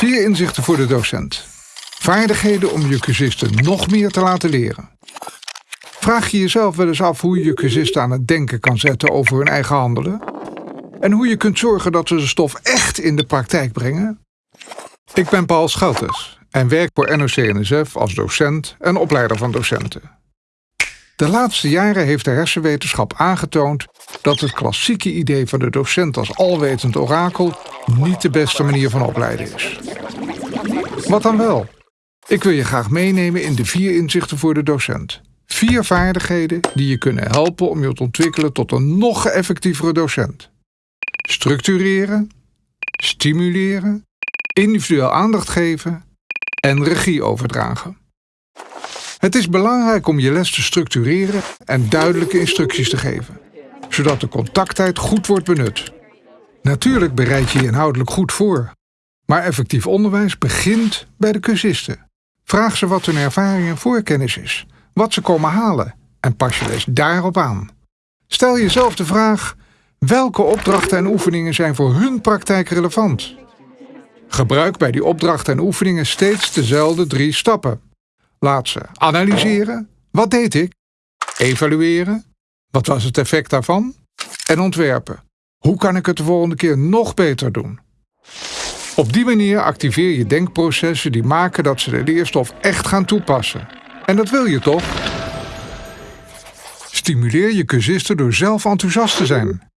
Vier inzichten voor de docent. Vaardigheden om je cursisten nog meer te laten leren. Vraag je jezelf wel eens af hoe je je cursisten aan het denken kan zetten over hun eigen handelen? En hoe je kunt zorgen dat ze de stof echt in de praktijk brengen? Ik ben Paul Scheltes en werk voor NOC-NSF als docent en opleider van docenten. De laatste jaren heeft de hersenwetenschap aangetoond dat het klassieke idee van de docent als alwetend orakel niet de beste manier van opleiden is. Wat dan wel? Ik wil je graag meenemen in de vier inzichten voor de docent. Vier vaardigheden die je kunnen helpen om je te ontwikkelen tot een nog effectievere docent. Structureren, stimuleren, individueel aandacht geven en regie overdragen. Het is belangrijk om je les te structureren en duidelijke instructies te geven, zodat de contacttijd goed wordt benut. Natuurlijk bereid je je inhoudelijk goed voor, maar effectief onderwijs begint bij de cursisten. Vraag ze wat hun ervaring en voorkennis is, wat ze komen halen en pas je les daarop aan. Stel jezelf de vraag: welke opdrachten en oefeningen zijn voor hun praktijk relevant? Gebruik bij die opdrachten en oefeningen steeds dezelfde drie stappen. Laat ze analyseren. Wat deed ik? Evalueren. Wat was het effect daarvan? En ontwerpen. Hoe kan ik het de volgende keer nog beter doen? Op die manier activeer je denkprocessen die maken dat ze de leerstof echt gaan toepassen. En dat wil je toch? Stimuleer je cursisten door zelf enthousiast te zijn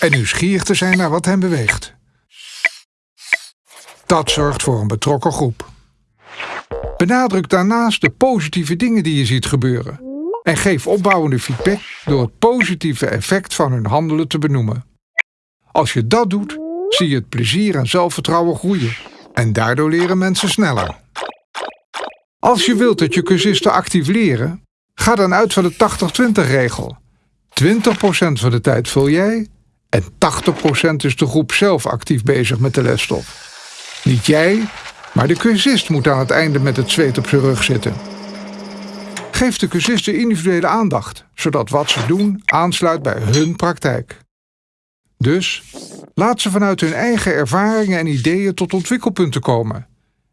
en nieuwsgierig te zijn naar wat hen beweegt. Dat zorgt voor een betrokken groep. Benadruk daarnaast de positieve dingen die je ziet gebeuren. En geef opbouwende feedback door het positieve effect van hun handelen te benoemen. Als je dat doet, zie je het plezier en zelfvertrouwen groeien. En daardoor leren mensen sneller. Als je wilt dat je cursisten actief leren, ga dan uit van de 80-20 regel. 20% van de tijd vul jij en 80% is de groep zelf actief bezig met de lesstof. Niet jij, maar de cursist moet aan het einde met het zweet op zijn rug zitten. Geef de cursisten individuele aandacht, zodat wat ze doen aansluit bij hun praktijk. Dus laat ze vanuit hun eigen ervaringen en ideeën tot ontwikkelpunten komen.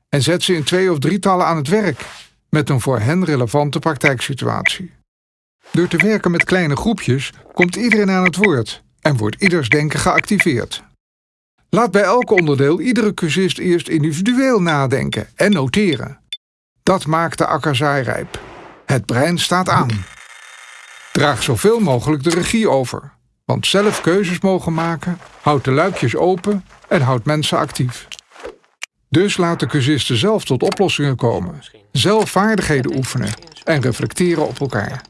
En zet ze in twee of drietallen aan het werk met een voor hen relevante praktijksituatie. Door te werken met kleine groepjes komt iedereen aan het woord en wordt ieders denken geactiveerd. Laat bij elk onderdeel iedere cursist eerst individueel nadenken en noteren. Dat maakt de akkerzaai rijp. Het brein staat aan. Draag zoveel mogelijk de regie over, want zelf keuzes mogen maken houdt de luikjes open en houdt mensen actief. Dus laat de cursisten zelf tot oplossingen komen, zelf vaardigheden oefenen en reflecteren op elkaar.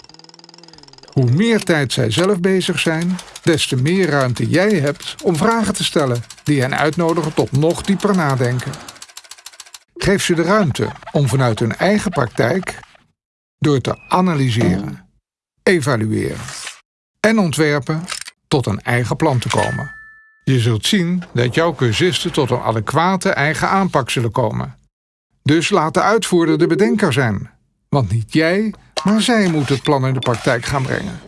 Hoe meer tijd zij zelf bezig zijn, des te meer ruimte jij hebt om vragen te stellen die hen uitnodigen tot nog dieper nadenken. Geef ze de ruimte om vanuit hun eigen praktijk door te analyseren, evalueren en ontwerpen tot een eigen plan te komen. Je zult zien dat jouw cursisten tot een adequate eigen aanpak zullen komen. Dus laat de uitvoerder de bedenker zijn, want niet jij, maar zij moet het plan in de praktijk gaan brengen.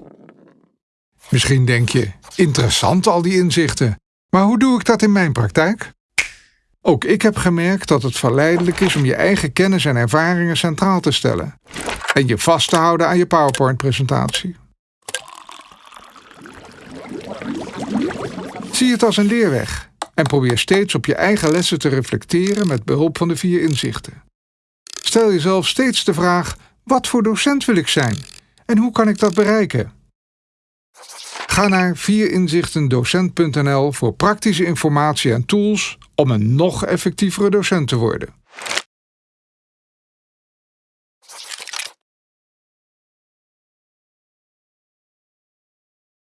Misschien denk je, interessant al die inzichten, maar hoe doe ik dat in mijn praktijk? Ook ik heb gemerkt dat het verleidelijk is om je eigen kennis en ervaringen centraal te stellen en je vast te houden aan je PowerPoint-presentatie. Zie het als een leerweg en probeer steeds op je eigen lessen te reflecteren met behulp van de vier inzichten. Stel jezelf steeds de vraag: wat voor docent wil ik zijn en hoe kan ik dat bereiken? Ga naar vierinzichtendocent.nl voor praktische informatie en tools om een nog effectievere docent te worden.